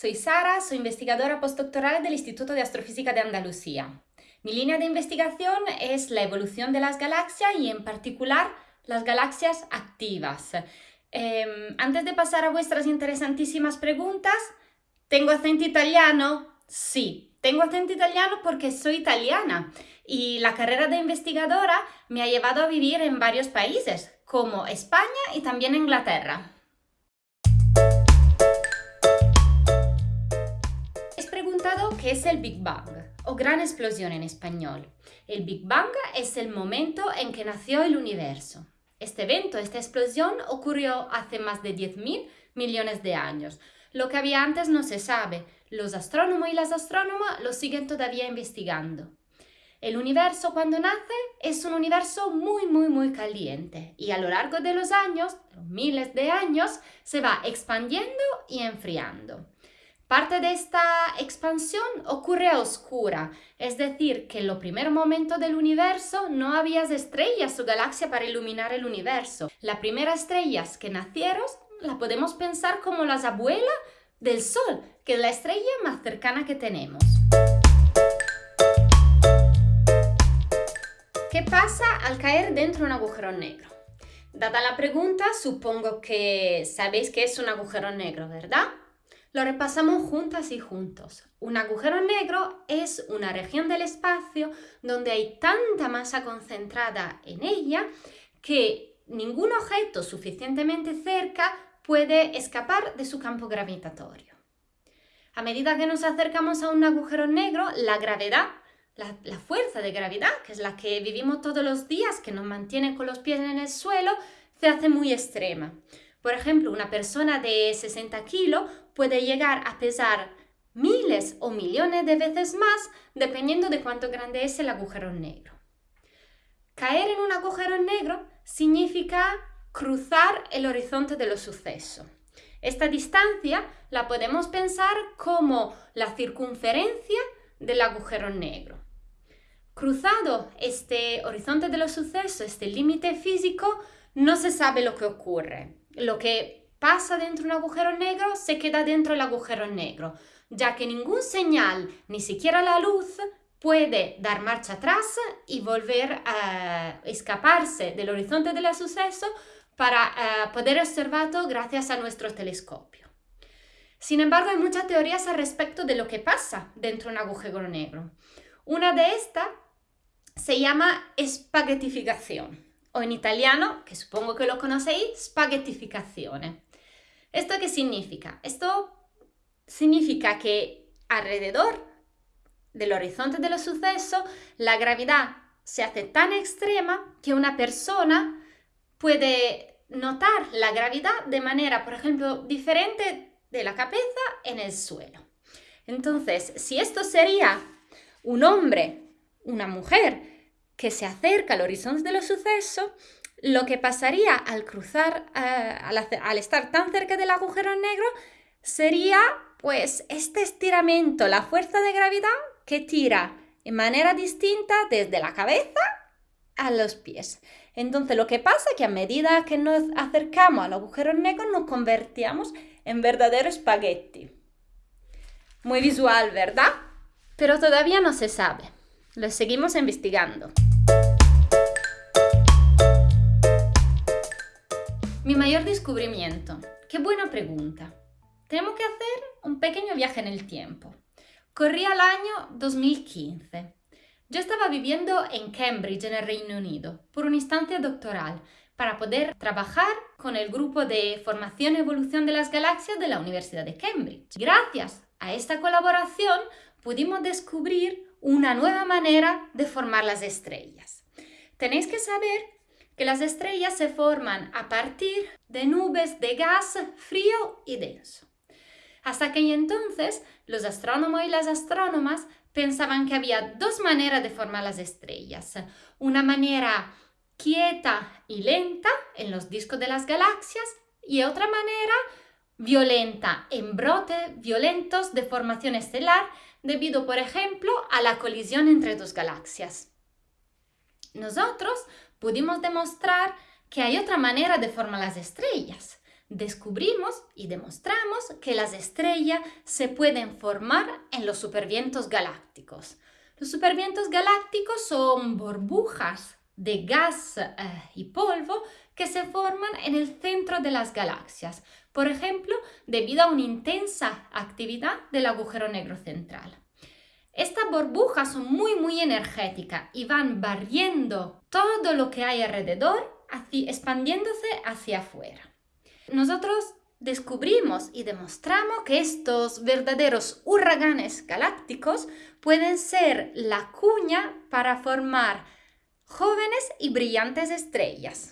soy investigadora postdoctoral del Instituto de Astrofísica de Andalucía. Mi línea de investigación es la evolución de las galaxias y en particular las galaxias activas. Em, antes de pasar a vuestras interesantísimas preguntas, ¿tengo acento italiano? Sí, tengo acento italiano porque soy italiana y la carrera de investigadora me ha llevado a vivir en varios países, como España y también Inglaterra. Preguntado qué es el Big Bang o gran explosión en español. El Big Bang es el momento en que nació el universo. Este evento, esta explosión, ocurrió hace más de 10.000 millones de años. Lo que había antes no se sabe. Los astrónomos y las astrónomas lo siguen todavía investigando. El universo cuando nace es un universo muy, muy, muy caliente y a lo largo de los años, miles de años, se va expandiendo y enfriando. Parte de esta expansión ocurre a oscura, es decir, que en los primeros momentos del universo no había estrellas o galaxias para iluminar el universo. Las primeras estrellas que nacieron las podemos pensar como las abuelas del Sol, que es la estrella más cercana que tenemos. ¿Qué pasa al caer dentro de un agujero negro? Dada la pregunta, supongo que sabéis que es un agujero negro, ¿verdad? Lo repasamos juntas y juntos. Un agujero negro es una región del espacio donde hay tanta masa concentrada en ella que ningún objeto suficientemente cerca puede escapar de su campo gravitatorio. A medida que nos acercamos a un agujero negro, la gravedad, la, la, fuerza de gravedad, que es la que vivimos todos los días, que nos mantiene con los pies en el suelo, se hace muy extrema. Por ejemplo, una persona de 60 kilos puede llegar a pesar miles o millones de veces más dependiendo de cuánto grande es el agujero negro. Caer en un agujero negro significa cruzar el horizonte de los sucesos. Esta distancia la podemos pensar como la circunferencia del agujero negro. Cruzado este horizonte de los sucesos, este límite físico, no se sabe lo que ocurre. Lo que pasa dentro de un agujero negro, se queda dentro del agujero negro, ya que ningún señal, ni siquiera la luz, puede dar marcha atrás y volver a escaparse del horizonte del suceso para uh, poder observarlo gracias a nuestro telescopio. Sin embargo, hay muchas teorías al respecto de lo que pasa dentro de un agujero negro. Una de estas se llama espaguetificación, o en italiano, que supongo que lo conocéis, spaghettificazione. ¿Esto qué significa? Esto significa que alrededor del horizonte de los sucesos la gravedad se hace tan extrema que una persona puede notar la gravedad de manera, por ejemplo, diferente de la cabeza en el suelo. Entonces, si esto sería un hombre, una mujer que se acerca al horizonte de los sucesos, lo que pasaría al cruzar, eh, al, estar tan cerca del agujero negro, sería pues este estiramiento, la fuerza de gravedad que tira de manera distinta desde la cabeza a los pies. Entonces lo que pasa es que a medida que nos acercamos al agujero negro nos convertíamos en verdadero espagueti. Muy visual, ¿verdad? Pero todavía no se sabe. Lo seguimos investigando. Mi mayor descubrimiento. Qué buena pregunta. Tenemos que hacer un pequeño viaje en el tiempo. Corría el año 2015. Yo estaba viviendo en Cambridge, en el Reino Unido, por una instancia doctoral para poder trabajar con el grupo de formación y evolución de las galaxias de la Universidad de Cambridge. Gracias a esta colaboración pudimos descubrir una nueva manera de formar las estrellas. Tenéis que saber que las estrellas se forman a partir de nubes de gas frío y denso. Hasta que entonces los astrónomos y las astrónomas pensaban que había dos maneras de formar las estrellas. Una manera quieta y lenta en los discos de las galaxias y otra manera violenta en brotes violentos de formación estelar debido, por ejemplo, a la colisión entre dos galaxias. Nosotros pudimos demostrar que hay otra manera de formar las estrellas. descubrimos y demostramos que las estrellas se pueden formar en los supervientos galácticos. Los supervientos galácticos son burbujas de gas eh, y polvo que se forman en el centro de las galaxias, por ejemplo, debido a una intensa actividad del agujero negro central. Estas burbujas son muy muy energéticas y van barriendo todo lo que hay alrededor, expandiéndose hacia afuera. Nosotros descubrimos y demostramos que estos verdaderos huracanes galácticos pueden ser la cuña para formar jóvenes y brillantes estrellas.